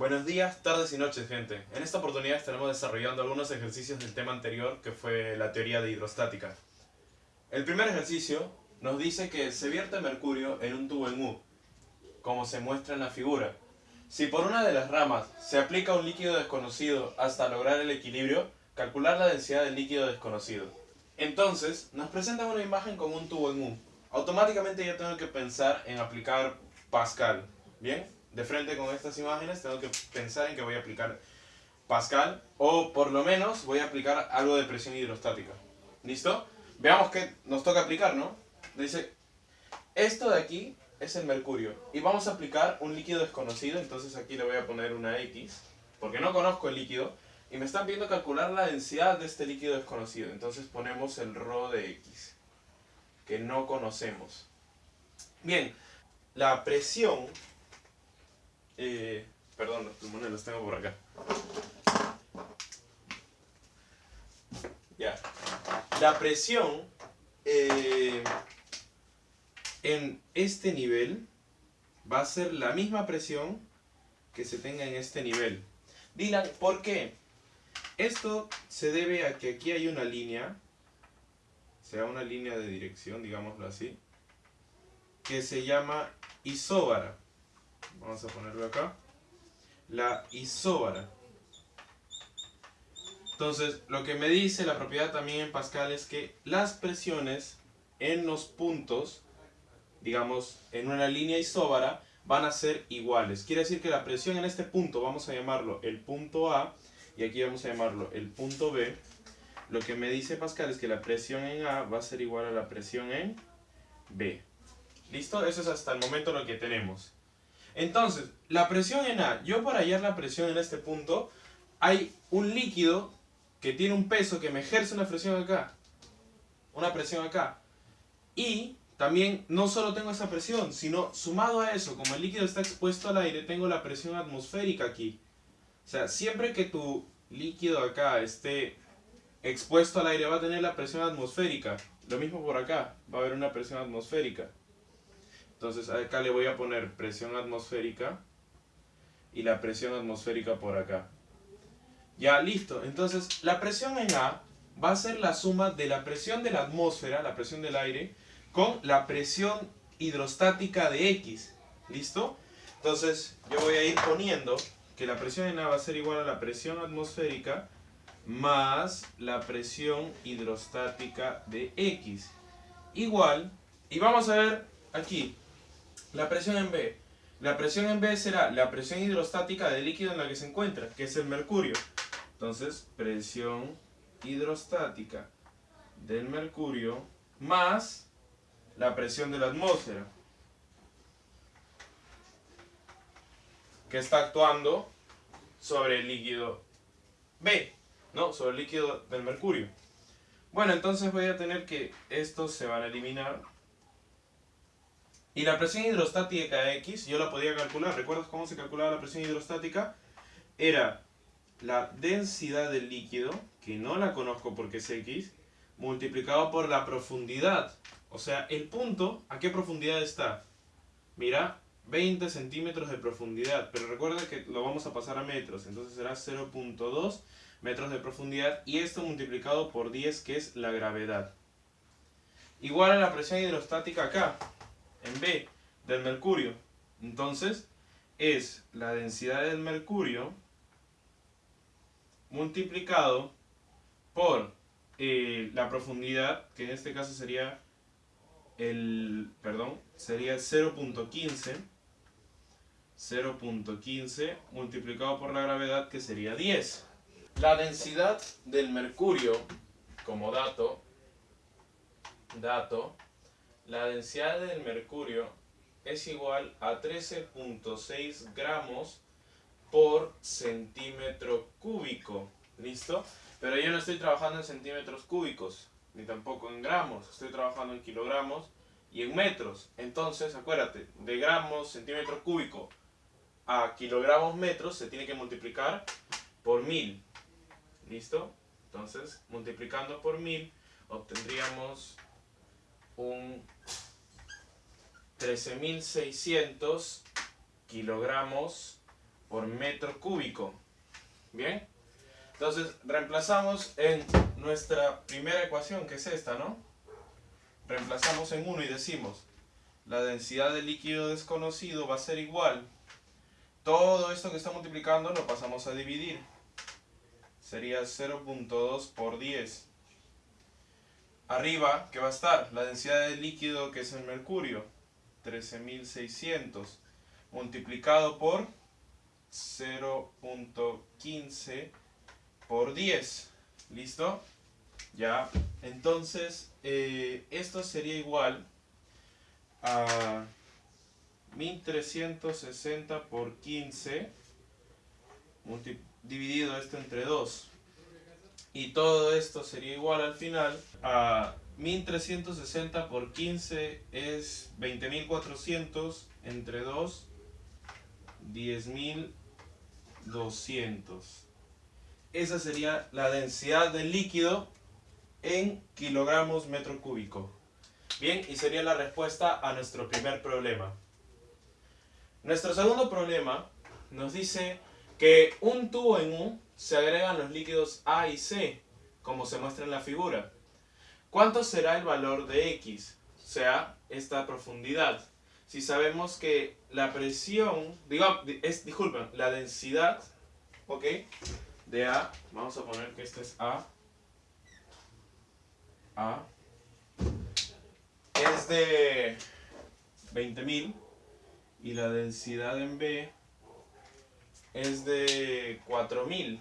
Buenos días, tardes y noches, gente. En esta oportunidad estaremos desarrollando algunos ejercicios del tema anterior, que fue la teoría de hidrostática. El primer ejercicio nos dice que se vierte mercurio en un tubo en U, como se muestra en la figura. Si por una de las ramas se aplica un líquido desconocido hasta lograr el equilibrio, calcular la densidad del líquido desconocido. Entonces, nos presentan una imagen con un tubo en U. Automáticamente yo tengo que pensar en aplicar Pascal. ¿Bien? De frente con estas imágenes tengo que pensar en que voy a aplicar Pascal o por lo menos voy a aplicar algo de presión hidrostática. ¿Listo? Veamos qué nos toca aplicar, ¿no? Dice, esto de aquí es el mercurio y vamos a aplicar un líquido desconocido, entonces aquí le voy a poner una X porque no conozco el líquido y me están pidiendo calcular la densidad de este líquido desconocido, entonces ponemos el ρ de X que no conocemos. Bien, la presión, eh, perdón, los pulmones los tengo por acá. Ya, la presión eh, en este nivel va a ser la misma presión que se tenga en este nivel. Dylan, ¿por qué? Esto se debe a que aquí hay una línea, sea una línea de dirección, digámoslo así, que se llama isóbara. Vamos a ponerlo acá. La isóbara. Entonces, lo que me dice la propiedad también en Pascal es que las presiones en los puntos, digamos, en una línea isóbara, van a ser iguales. Quiere decir que la presión en este punto, vamos a llamarlo el punto A, y aquí vamos a llamarlo el punto B. Lo que me dice Pascal es que la presión en A va a ser igual a la presión en B. ¿Listo? Eso es hasta el momento lo que tenemos. Entonces, la presión en A, yo para hallar la presión en este punto, hay un líquido que tiene un peso que me ejerce una presión acá. Una presión acá. Y también no solo tengo esa presión, sino sumado a eso, como el líquido está expuesto al aire, tengo la presión atmosférica aquí. O sea, siempre que tu líquido acá esté expuesto al aire va a tener la presión atmosférica. Lo mismo por acá, va a haber una presión atmosférica. Entonces acá le voy a poner presión atmosférica y la presión atmosférica por acá. Ya, listo. Entonces, la presión en A va a ser la suma de la presión de la atmósfera, la presión del aire, con la presión hidrostática de X. ¿Listo? Entonces, yo voy a ir poniendo que la presión en A va a ser igual a la presión atmosférica más la presión hidrostática de X. Igual, y vamos a ver aquí, la presión en B. La presión en B será la presión hidrostática del líquido en la que se encuentra, que es el mercurio. Entonces, presión hidrostática del mercurio más la presión de la atmósfera. Que está actuando sobre el líquido B, ¿no? Sobre el líquido del mercurio. Bueno, entonces voy a tener que estos se van a eliminar. Y la presión hidrostática X, yo la podía calcular. ¿Recuerdas cómo se calculaba la presión hidrostática? Era la densidad del líquido, que no la conozco porque es X, multiplicado por la profundidad. O sea, el punto, ¿a qué profundidad está? Mira, 20 centímetros de profundidad, pero recuerda que lo vamos a pasar a metros, entonces será 0.2 metros de profundidad y esto multiplicado por 10 que es la gravedad. Igual a la presión hidrostática acá, en B, del mercurio. Entonces, es la densidad del mercurio multiplicado por eh, la profundidad, que en este caso sería el, perdón, sería 0.15 0.15 multiplicado por la gravedad que sería 10. La densidad del mercurio, como dato, dato, la densidad del mercurio es igual a 13.6 gramos por centímetro cúbico. ¿Listo? Pero yo no estoy trabajando en centímetros cúbicos, ni tampoco en gramos. Estoy trabajando en kilogramos y en metros. Entonces, acuérdate, de gramos, centímetro cúbico a kilogramos metros se tiene que multiplicar por mil. ¿Listo? Entonces, multiplicando por mil, obtendríamos un 13.600 kilogramos por metro cúbico. ¿Bien? Entonces reemplazamos en nuestra primera ecuación, que es esta, ¿no? Reemplazamos en 1 y decimos, la densidad del líquido desconocido va a ser igual. Todo esto que está multiplicando lo pasamos a dividir. Sería 0.2 por 10. Arriba, ¿qué va a estar? La densidad del líquido que es el mercurio. 13.600 multiplicado por 0.15 por 10. ¿Listo? Ya. Entonces, eh, esto sería igual a 1360 por 15 dividido esto entre 2. Y todo esto sería igual al final a 1360 por 15 es 20.400 entre 2, 10.200. Esa sería la densidad del líquido en kilogramos metro cúbico. Bien, y sería la respuesta a nuestro primer problema. Nuestro segundo problema nos dice que un tubo en U se agregan los líquidos A y C, como se muestra en la figura. ¿Cuánto será el valor de X? O sea, esta profundidad. Si sabemos que la presión, digo, es, disculpen, la densidad, ¿ok? De A, vamos a poner que este es A. A. Es de 20.000 y la densidad en B es de 4000.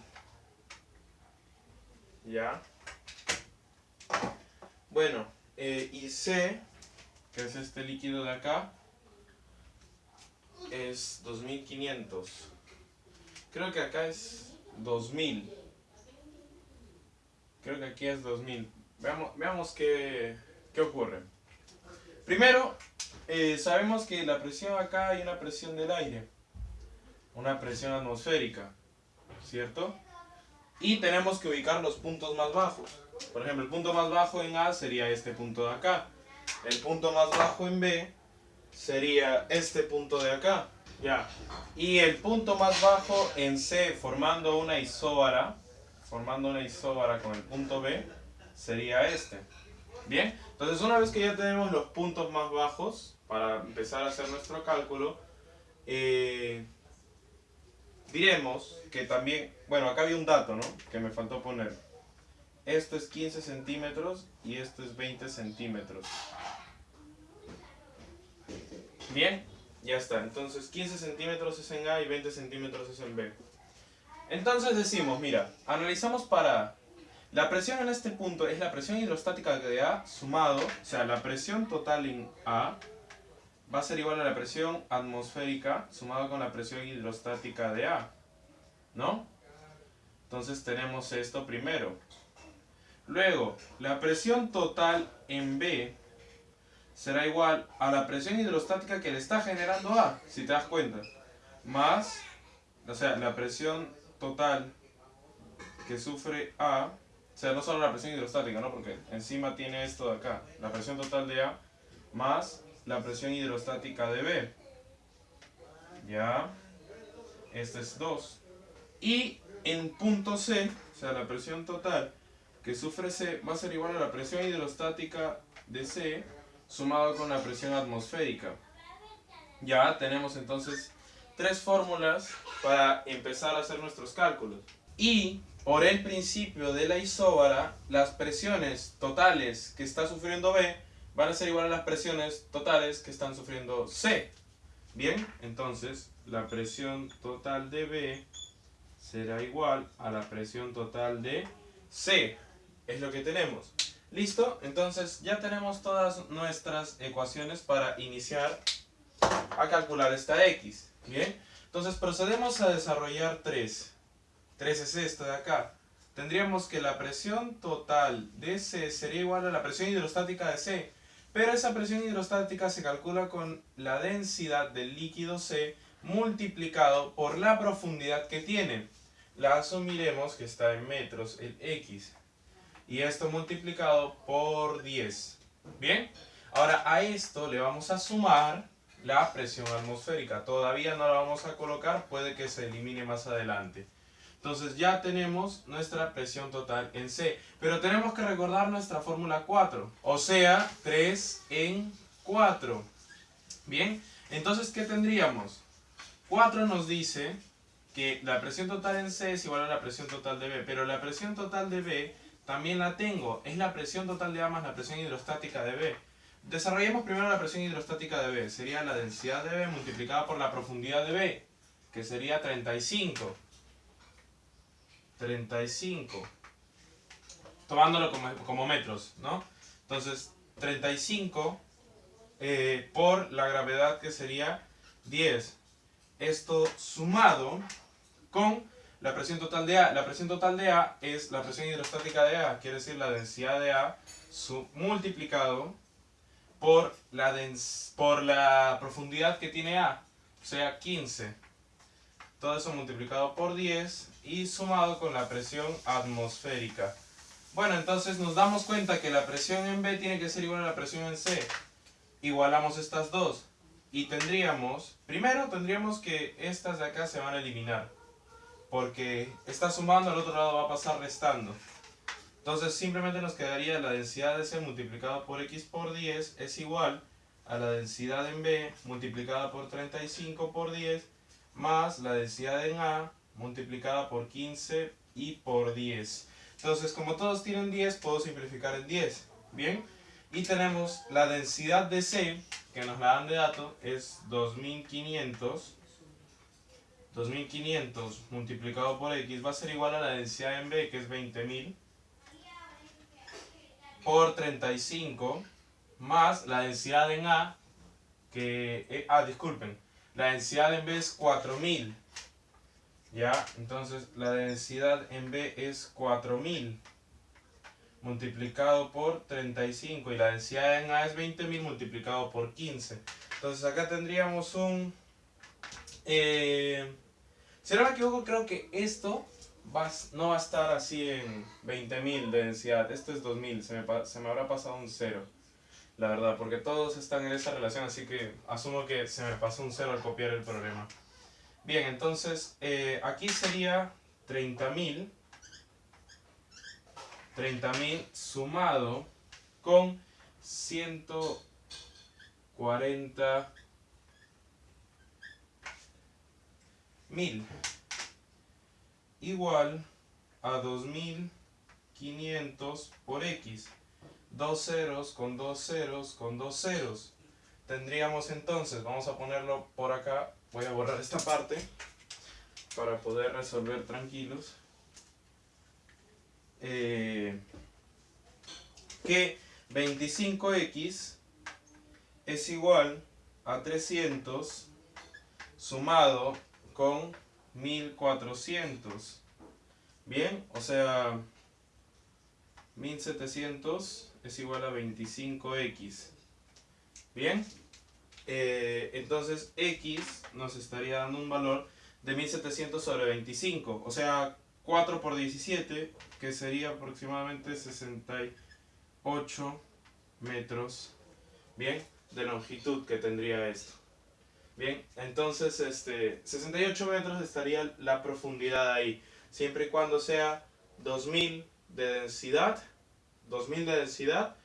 ¿Ya? Bueno, eh, y que es este líquido de acá, es 2500. Creo que acá es 2000. Creo que aquí es 2000. Veamos, veamos qué, qué ocurre. Primero, eh, sabemos que la presión acá hay una presión del aire. Una presión atmosférica. ¿Cierto? Y tenemos que ubicar los puntos más bajos. Por ejemplo, el punto más bajo en A sería este punto de acá. El punto más bajo en B sería este punto de acá. Ya. Y el punto más bajo en C formando una isóbara, formando una isóbara con el punto B, sería este. Bien, entonces una vez que ya tenemos los puntos más bajos, para empezar a hacer nuestro cálculo, eh, diremos que también, bueno, acá había un dato, ¿no? Que me faltó poner. Esto es 15 centímetros y esto es 20 centímetros. Bien, ya está. Entonces 15 centímetros es en A y 20 centímetros es en B. Entonces decimos, mira, analizamos para... La presión en este punto es la presión hidrostática de A sumado, o sea, la presión total en A va a ser igual a la presión atmosférica sumado con la presión hidrostática de A. ¿No? Entonces tenemos esto primero. Luego, la presión total en B será igual a la presión hidrostática que le está generando A, si te das cuenta. Más, o sea, la presión total que sufre A, o sea, no solo la presión hidrostática, ¿no? Porque encima tiene esto de acá, la presión total de A, más la presión hidrostática de B. Ya, este es 2. Y en punto C, o sea, la presión total que sufre C va a ser igual a la presión hidrostática de C sumado con la presión atmosférica. Ya tenemos entonces tres fórmulas para empezar a hacer nuestros cálculos. Y por el principio de la isóbara, las presiones totales que está sufriendo B van a ser igual a las presiones totales que están sufriendo C. Bien, entonces la presión total de B será igual a la presión total de C es lo que tenemos. ¿Listo? Entonces ya tenemos todas nuestras ecuaciones para iniciar a calcular esta X. ¿Bien? Entonces procedemos a desarrollar 3. 3 es esto de acá. Tendríamos que la presión total de C sería igual a la presión hidrostática de C. Pero esa presión hidrostática se calcula con la densidad del líquido C multiplicado por la profundidad que tiene. La asumiremos que está en metros, el X y esto multiplicado por 10. Bien, ahora a esto le vamos a sumar la presión atmosférica. Todavía no la vamos a colocar, puede que se elimine más adelante. Entonces ya tenemos nuestra presión total en C. Pero tenemos que recordar nuestra fórmula 4. O sea, 3 en 4. Bien, entonces ¿qué tendríamos? 4 nos dice que la presión total en C es igual a la presión total de B. Pero la presión total de B también la tengo. Es la presión total de A más la presión hidrostática de B. Desarrollemos primero la presión hidrostática de B. Sería la densidad de B multiplicada por la profundidad de B, que sería 35. 35. Tomándolo como, metros, ¿no? Entonces, 35 eh, por la gravedad que sería 10. Esto sumado con la presión total de A. La presión total de A es la presión hidrostática de A, quiere decir la densidad de A multiplicado por la, por la profundidad que tiene A, o sea 15. Todo eso multiplicado por 10 y sumado con la presión atmosférica. Bueno, entonces nos damos cuenta que la presión en B tiene que ser igual a la presión en C. Igualamos estas dos. Y tendríamos, primero tendríamos que estas de acá se van a eliminar. Porque está sumando, al otro lado va a pasar restando. Entonces simplemente nos quedaría la densidad de C multiplicada por X por 10 es igual a la densidad en B multiplicada por 35 por 10 más la densidad en A multiplicada por 15 y por 10. Entonces, como todos tienen 10, puedo simplificar en 10. Bien, y tenemos la densidad de C, que nos la dan de dato, es 2500. 2500 multiplicado por X va a ser igual a la densidad en B, que es 20.000, por 35, más la densidad en A, que... Eh, ah, disculpen, la densidad en B es 4000. ¿Ya? Entonces la densidad en B es 4000 multiplicado por 35 y la densidad en A es 20.000 multiplicado por 15. Entonces acá tendríamos un... Eh, si no me equivoco, creo que esto va, no va a estar así en 20.000 de densidad. Esto es 2000, se me, se me habrá pasado un 0. La verdad, porque todos están en esa relación, así que asumo que se me pasó un 0 al copiar el problema. Bien, entonces eh, aquí sería 30.000. 30.000 sumado con 140 mil igual a 2500 por x. Dos ceros con dos ceros con dos ceros. Tendríamos entonces, vamos a ponerlo por acá, voy a borrar esta parte para poder resolver tranquilos. Eh, que 25x es igual a 300 sumado con 1400. Bien, o sea, 1700 es igual a 25x. Bien, eh, entonces x nos estaría dando un valor de 1700 sobre 25, o sea 4 por 17, que sería aproximadamente 68 metros, bien, de longitud que tendría esto. Bien, entonces este, 68 metros estaría la profundidad ahí, siempre y cuando sea 2000 de densidad, 2000 de densidad,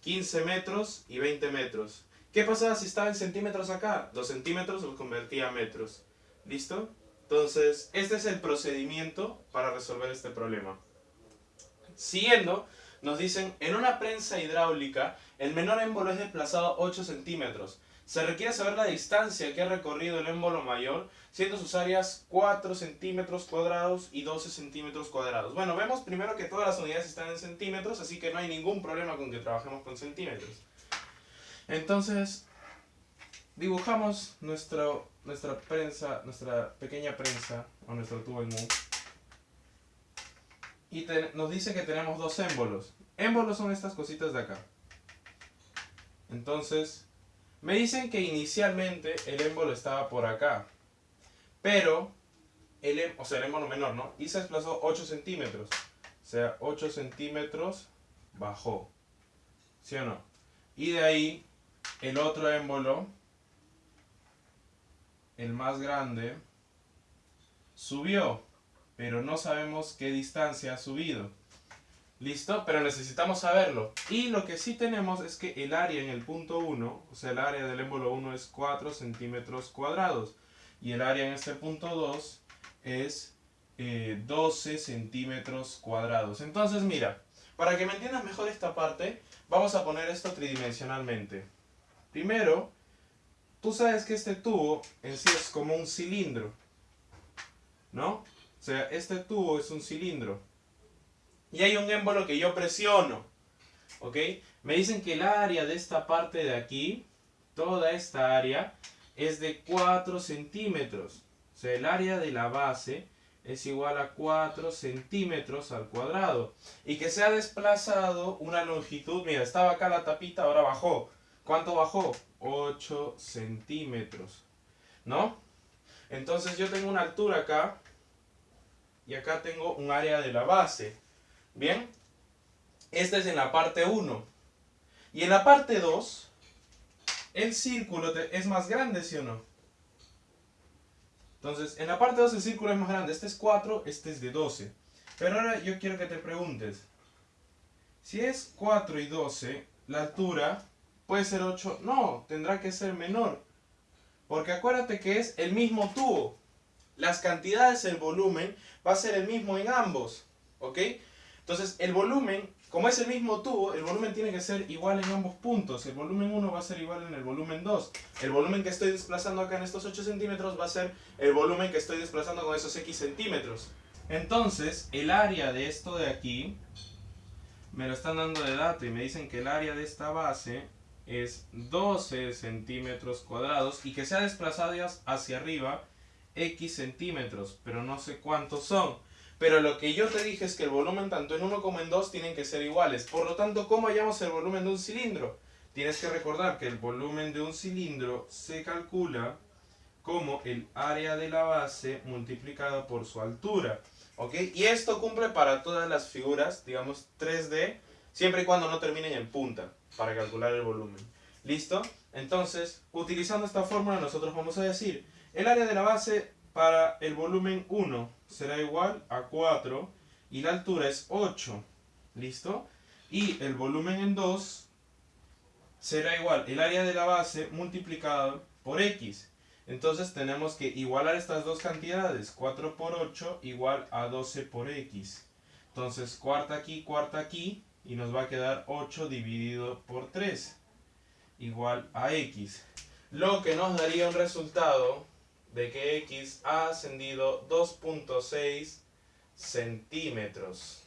15 metros y 20 metros. ¿Qué pasaba si estaba en centímetros acá? 2 centímetros los convertía a metros. ¿Listo? Entonces, este es el procedimiento para resolver este problema. Siguiendo, nos dicen, en una prensa hidráulica, el menor émbolo es desplazado 8 centímetros. Se requiere saber la distancia que ha recorrido el émbolo mayor, siendo sus áreas 4 centímetros cuadrados y 12 centímetros cuadrados. Bueno, vemos primero que todas las unidades están en centímetros, así que no hay ningún problema con que trabajemos con centímetros. Entonces, dibujamos nuestro, nuestra prensa, nuestra pequeña prensa, o nuestro tubo en Y nos dice que tenemos dos émbolos. Émbolos son estas cositas de acá. Entonces, me dicen que inicialmente el émbolo estaba por acá. Pero, el, em, o sea, el émbolo menor, ¿no? Y se desplazó 8 centímetros. O sea, 8 centímetros bajó. ¿Sí o no? Y de ahí el otro émbolo el más grande, subió, pero no sabemos qué distancia ha subido. ¿Listo? Pero necesitamos saberlo. Y lo que sí tenemos es que el área en el punto 1, o sea, el área del émbolo 1 es 4 centímetros cuadrados. Y el área en este punto 2 es 12 eh, centímetros cuadrados. Entonces, mira, para que me entiendas mejor esta parte, vamos a poner esto tridimensionalmente. Primero, tú sabes que este tubo en sí es como un cilindro. ¿No? O sea, este tubo es un cilindro. Y hay un émbolo que yo presiono. ¿Ok? Me dicen que el área de esta parte de aquí, toda esta área, es de 4 centímetros. O sea, el área de la base es igual a 4 centímetros al cuadrado. Y que se ha desplazado una longitud, mira, estaba acá la tapita, ahora bajó. ¿Cuánto bajó? 8 centímetros. ¿No? Entonces yo tengo una altura acá y acá tengo un área de la base. Bien, esta es en la parte 1. Y en la parte 2, el círculo es más grande, ¿sí o no? Entonces, en la parte 2 el círculo es más grande. Este es 4, este es de 12. Pero ahora yo quiero que te preguntes. Si es 4 y 12, la altura puede ser 8. No, tendrá que ser menor. Porque acuérdate que es el mismo tubo. Las cantidades, el volumen, va a ser el mismo en ambos. ¿Ok? Entonces, el volumen, como es el mismo tubo, el volumen tiene que ser igual en ambos puntos. El volumen 1 va a ser igual en el volumen 2. El volumen que estoy desplazando acá en estos 8 centímetros va a ser el volumen que estoy desplazando con esos x centímetros. Entonces, el área de esto de aquí, me lo están dando de dato y me dicen que el área de esta base es 12 centímetros cuadrados y que se ha desplazado hacia arriba x centímetros, pero no sé cuántos son. Pero lo que yo te dije es que el volumen tanto en uno como en dos tienen que ser iguales. Por lo tanto, ¿cómo hallamos el volumen de un cilindro? Tienes que recordar que el volumen de un cilindro se calcula como el área de la base multiplicado por su altura. Y esto cumple para todas las figuras, digamos 3D, siempre y cuando no terminen en punta, para calcular el volumen. ¿Listo? Entonces, utilizando esta fórmula nosotros vamos a decir, el área de la base para el volumen 1 será igual a 4 y la altura es 8. ¿Listo? Y el volumen en 2 será igual el área de la base multiplicado por x. Entonces tenemos que igualar estas dos cantidades. 4 por 8 igual a 12 por x. Entonces cuarta aquí, cuarta aquí. Y nos va a quedar 8 dividido por 3. Igual a x. Lo que nos daría un resultado de que x ha ascendido 2.6 centímetros.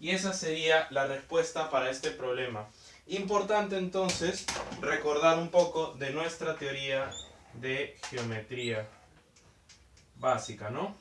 Y esa sería la respuesta para este problema. Importante entonces recordar un poco de nuestra teoría de geometría básica, ¿no?